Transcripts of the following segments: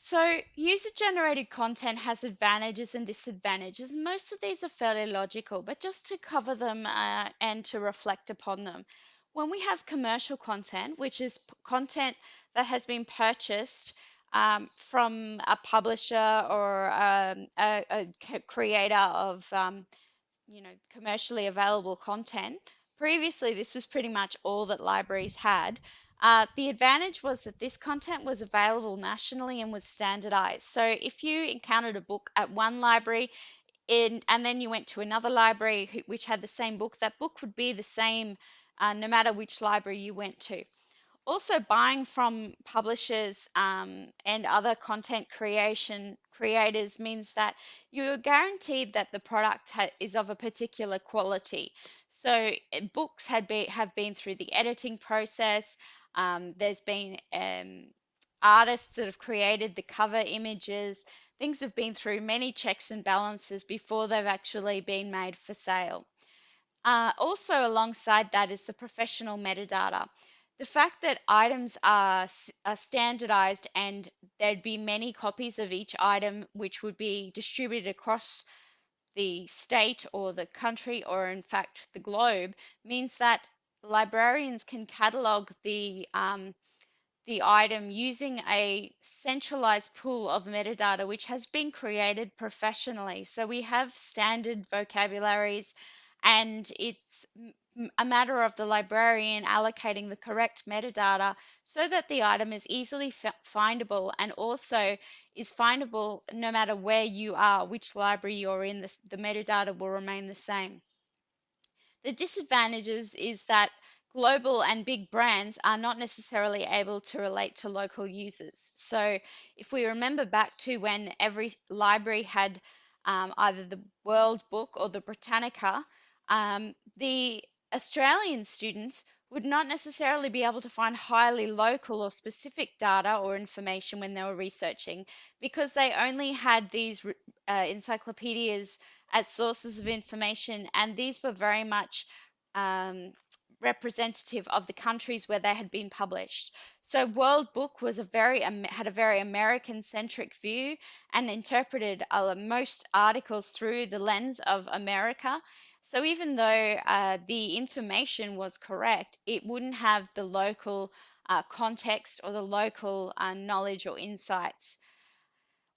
So, user generated content has advantages and disadvantages. Most of these are fairly logical, but just to cover them uh, and to reflect upon them. When we have commercial content, which is content that has been purchased um, from a publisher or um, a, a creator of um, you know, commercially available content. Previously, this was pretty much all that libraries had. Uh, the advantage was that this content was available nationally and was standardized. So if you encountered a book at one library in, and then you went to another library which had the same book, that book would be the same uh, no matter which library you went to. Also, buying from publishers um, and other content creation creators means that you're guaranteed that the product is of a particular quality. So, eh, books had be, have been through the editing process. Um, there's been um, artists that have created the cover images. Things have been through many checks and balances before they've actually been made for sale. Uh, also, alongside that is the professional metadata. The fact that items are, are standardized and there'd be many copies of each item which would be distributed across the state or the country or, in fact, the globe means that librarians can catalog the um, the item using a centralized pool of metadata which has been created professionally. So we have standard vocabularies, and it's a matter of the librarian allocating the correct metadata so that the item is easily findable and also is findable no matter where you are, which library you're in, the, the metadata will remain the same. The disadvantages is that global and big brands are not necessarily able to relate to local users. So, if we remember back to when every library had um, either the World Book or the Britannica, um, the Australian students would not necessarily be able to find highly local or specific data or information when they were researching because they only had these uh, encyclopedias as sources of information, and these were very much um, representative of the countries where they had been published. So World Book was a very had a very American centric view and interpreted uh, most articles through the lens of America. So even though uh, the information was correct, it wouldn't have the local uh, context or the local uh, knowledge or insights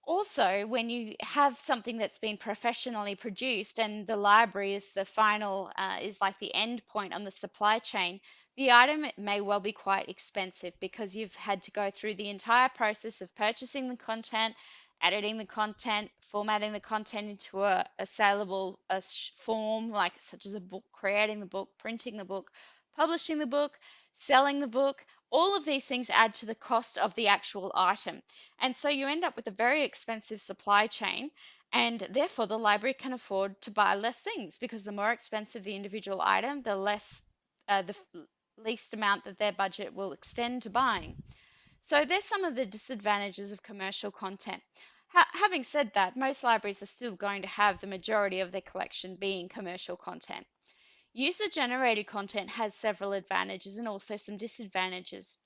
also, when you have something that's been professionally produced and the library is the final, uh, is like the end point on the supply chain, the item may well be quite expensive because you've had to go through the entire process of purchasing the content, editing the content, formatting the content into a, a saleable a form, like such as a book, creating the book, printing the book, publishing the book, selling the book. All of these things add to the cost of the actual item. And so you end up with a very expensive supply chain, and therefore the library can afford to buy less things because the more expensive the individual item, the less, uh, the least amount that their budget will extend to buying. So there's some of the disadvantages of commercial content. Ha having said that, most libraries are still going to have the majority of their collection being commercial content. User generated content has several advantages and also some disadvantages.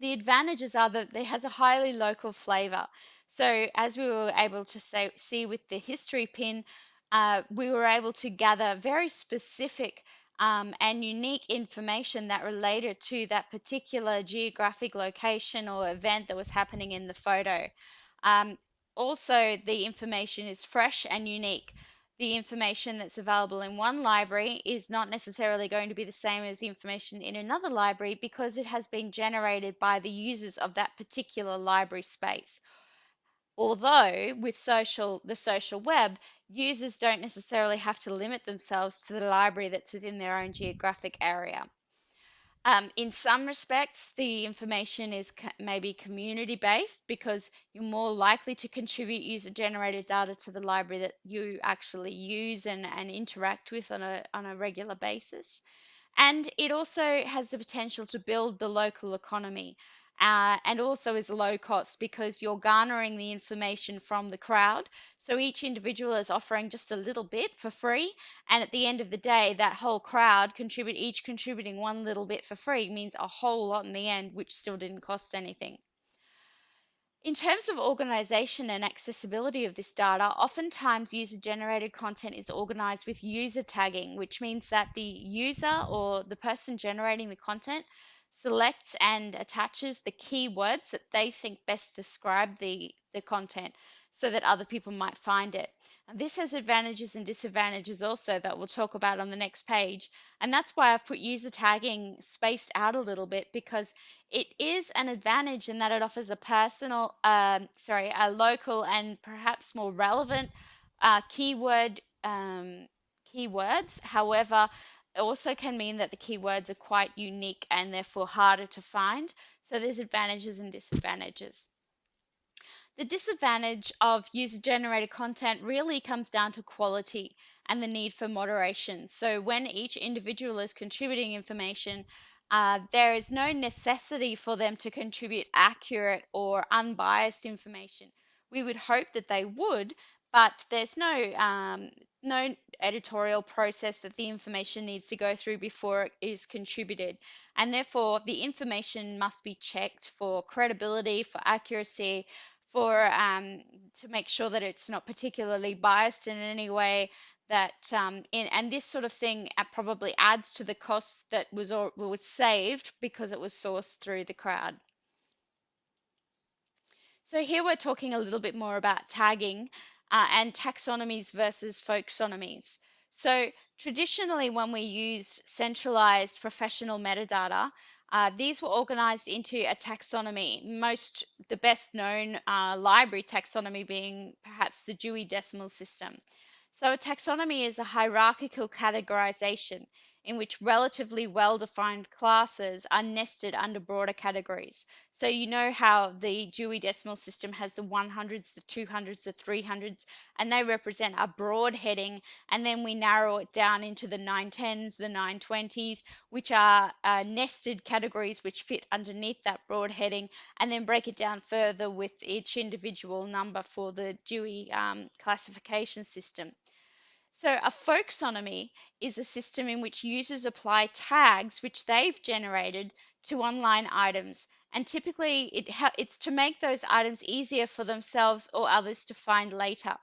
The advantages are that it has a highly local flavor. So, as we were able to say, see with the Historypin, uh, we were able to gather very specific um, and unique information that related to that particular geographic location or event that was happening in the photo. Um, also, the information is fresh and unique the information that's available in one library is not necessarily going to be the same as the information in another library because it has been generated by the users of that particular library space. Although with social the social web, users don't necessarily have to limit themselves to the library that's within their own geographic area. Um, in some respects, the information is co- maybe community based because you're more likely to contribute user generated data to the library that you actually use and, and interact with on a, on a regular basis. And it also has the potential to build the local economy uh, and also is low cost because you're garnering the information from the crowd. So each individual is offering just a little bit for free. And at the end of the day, that whole crowd contribute each contributing one little bit for free means a whole lot in the end, which still didn't cost anything. In terms of organization and accessibility of this data, oftentimes user generated content is organized with user tagging, which means that the user or the person generating the content selects and attaches the keywords that they think best describe the, the content so that other people might find it. And this has advantages and disadvantages also that we'll talk about on the next page. And that's why I've put user tagging spaced out a little bit because it is an advantage in that it offers a personal, um, sorry, a local and perhaps more relevant uh, keyword um, keywords. However, it also can mean that the keywords are quite unique and therefore harder to find. So there's advantages and disadvantages. The disadvantage of user generated content really comes down to quality and the need for moderation. So when each individual is contributing information, uh, there is no necessity for them to contribute accurate or unbiased information. We would hope that they would, but there's no um, no editorial process that the information needs to go through before it is contributed. And therefore, the information must be checked for credibility, for accuracy, for um, to make sure that it's not particularly biased in any way that um, in, and this sort of thing uh, probably adds to the cost that was or, was saved because it was sourced through the crowd. So here we're talking a little bit more about tagging uh, and taxonomies versus folksonomies. So traditionally, when we used centralized professional metadata, uh, these were organized into a taxonomy, most the best known uh, library taxonomy being perhaps the Dewey Decimal System. So a taxonomy is a hierarchical categorization in which relatively well-defined classes are nested under broader categories. So you know how the Dewey Decimal System has the 100s, the 200s, the 300s, and they represent a broad heading, and then we narrow it down into the 910s, the 920s, which are uh, nested categories which fit underneath that broad heading, and then break it down further with each individual number for the Dewey um, classification system. So a folksonomy is a system in which users apply tags which they've generated to online items. And typically it it's to make those items easier for themselves or others to find later.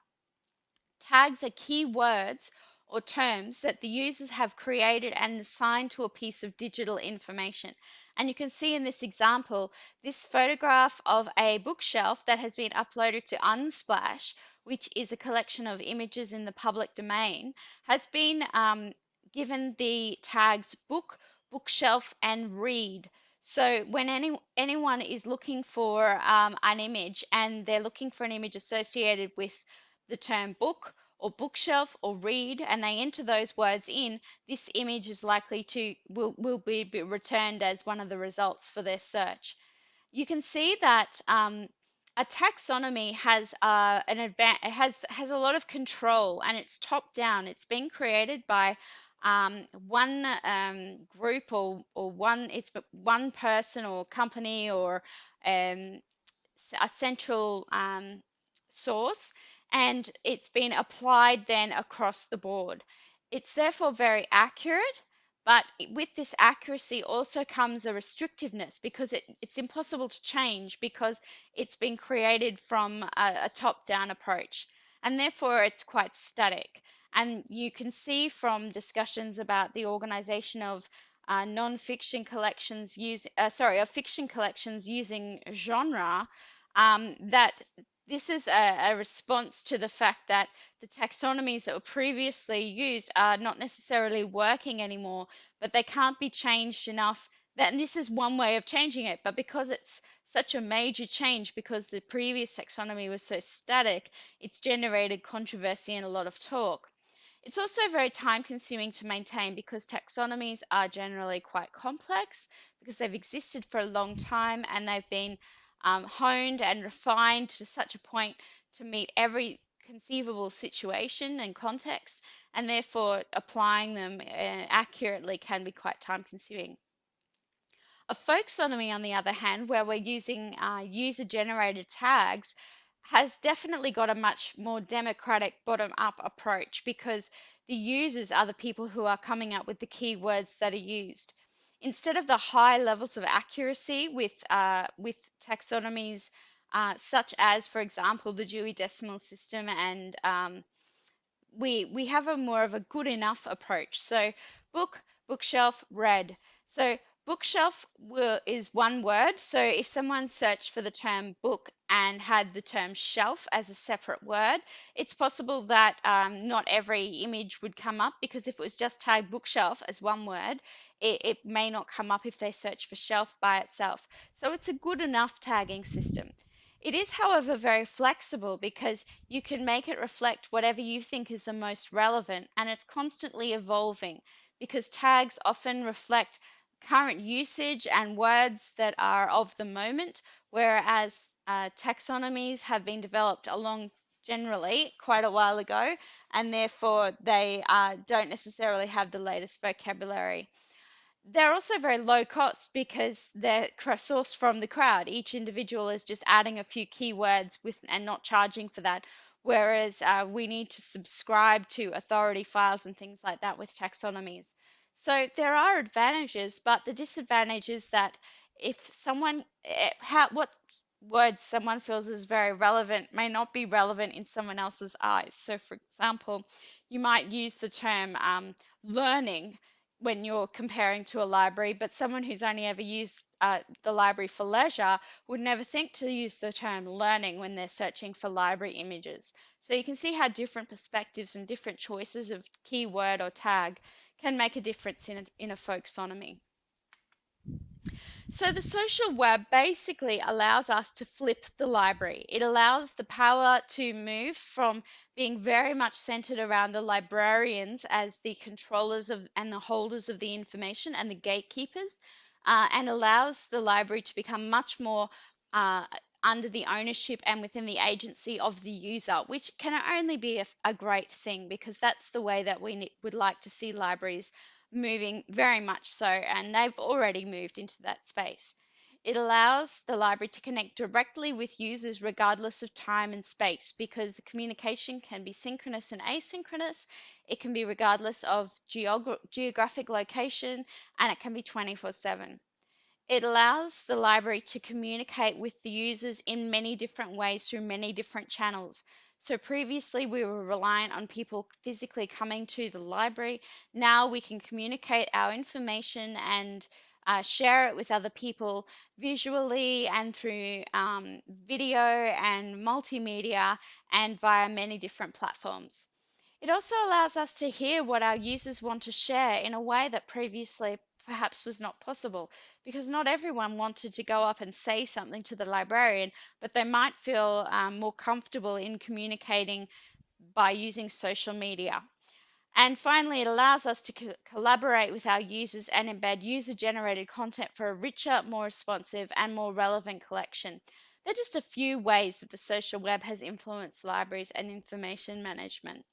Tags are key words or terms that the users have created and assigned to a piece of digital information. And you can see in this example, this photograph of a bookshelf that has been uploaded to Unsplash, which is a collection of images in the public domain, has been um, given the tags book, bookshelf, and read. So when any, anyone is looking for um, an image and they're looking for an image associated with the term book or bookshelf or read and they enter those words in, this image is likely to will, will be, returned as one of the results for their search. You can see that um, a taxonomy has uh, an advan- has has a lot of control and it's top down. It's been created by um, one um, group or or one it's one person or company or um, a central um, source and it's been applied then across the board. It's therefore very accurate, but with this accuracy also comes a restrictiveness because it, it's impossible to change because it's been created from a, a top down approach. And therefore, it's quite static. And you can see from discussions about the organization of uh, non-fiction collections using, uh, sorry, of fiction collections using genre, um, that this is a, a, response to the fact that the taxonomies that were previously used are not necessarily working anymore, but they can't be changed enough. And this is one way of changing it, but because it's such a major change, because the previous taxonomy was so static, it's generated controversy and a lot of talk. It's also very time consuming to maintain because taxonomies are generally quite complex because they've existed for a long time and they've been um, honed and refined to such a point to meet every conceivable situation and context, and therefore applying them uh, accurately can be quite time consuming. A folksonomy, on the other hand, where we're using uh, user generated tags, has definitely got a much more democratic bottom up approach because the users are the people who are coming up with the keywords that are used instead of the high levels of accuracy with uh, with taxonomies uh, such as, for example, the Dewey Decimal System and um, we we have a more of a good enough approach. So book, bookshelf, read. So bookshelf will, is one word. So if someone searched for the term book and had the term shelf as a separate word, it's possible that um, not every image would come up because if it was just tagged bookshelf as one word, it, it may not come up if they search for shelf by itself. So it's a good enough tagging system. It is, however, very flexible because you can make it reflect whatever you think is the most relevant and it's constantly evolving because tags often reflect current usage and words that are of the moment, whereas uh, taxonomies have been developed along generally quite a while ago and therefore they uh, don't necessarily have the latest vocabulary they're also very low cost because they're sourced from the crowd. Each individual is just adding a few keywords with and not charging for that. Whereas uh, we need to subscribe to authority files and things like that with taxonomies. So there are advantages, but the disadvantage is that if someone, eh, how, what words someone feels is very relevant may not be relevant in someone else's eyes. So, for example, you might use the term um, learning when you're comparing to a library, but someone who's only ever used uh, the library for leisure would never think to use the term learning when they're searching for library images. So you can see how different perspectives and different choices of keyword or tag can make a difference in a, in a folksonomy. So the social web basically allows us to flip the library. It allows the power to move from being very much centered around the librarians as the controllers of and the holders of the information and the gatekeepers, uh, and allows the library to become much more uh, under the ownership and within the agency of the user, which can only be a, a great thing because that's the way that we would like to see libraries moving very much so, and they've already moved into that space. It allows the library to connect directly with users regardless of time and space because the communication can be synchronous and asynchronous. It can be regardless of geog geographic location and it can be 24 7. It allows the library to communicate with the users in many different ways through many different channels. So previously we were reliant on people physically coming to the library. Now we can communicate our information and uh, share it with other people visually and through um, video and multimedia and via many different platforms. It also allows us to hear what our users want to share in a way that previously perhaps was not possible because not everyone wanted to go up and say something to the librarian, but they might feel um, more comfortable in communicating by using social media. And finally, it allows us to co collaborate with our users and embed user generated content for a richer, more responsive, and more relevant collection. They're just a few ways that the social web has influenced libraries and information management.